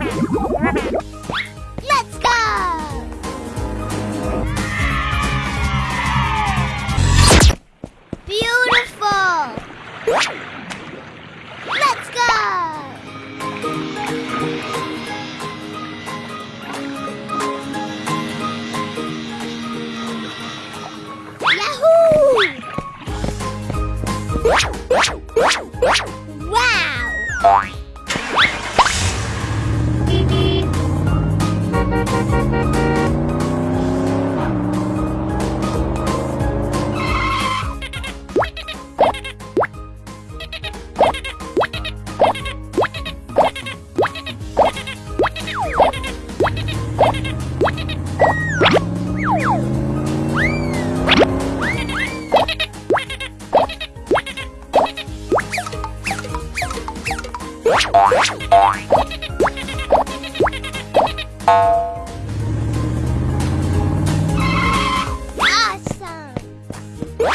Yeah.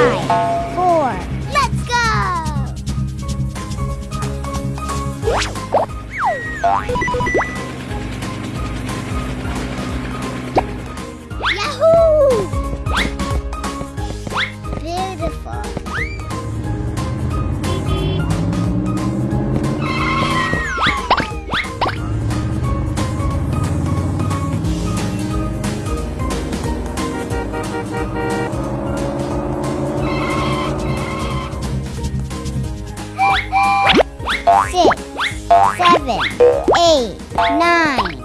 Five, four. Let's go. Six, seven, eight, nine.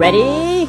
Ready?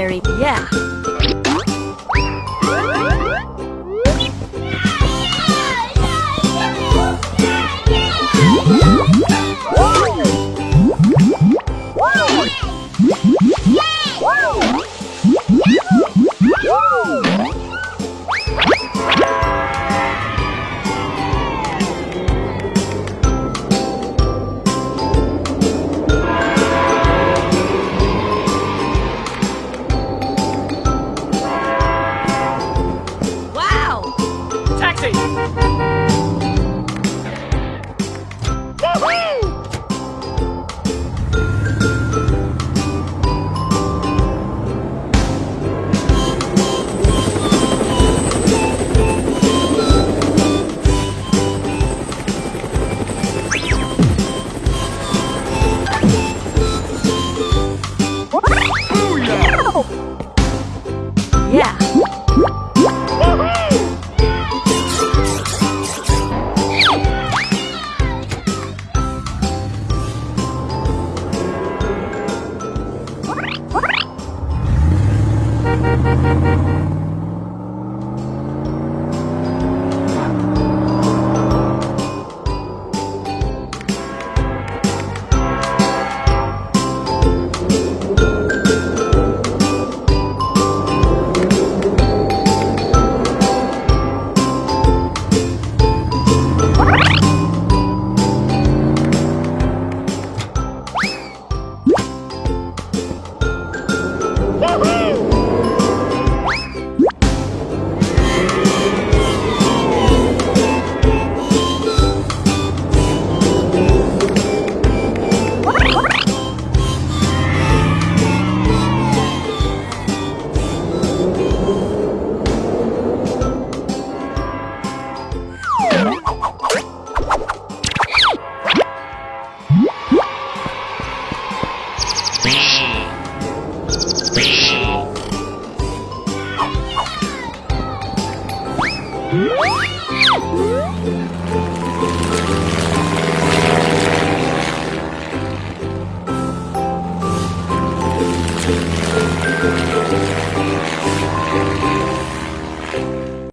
Yeah.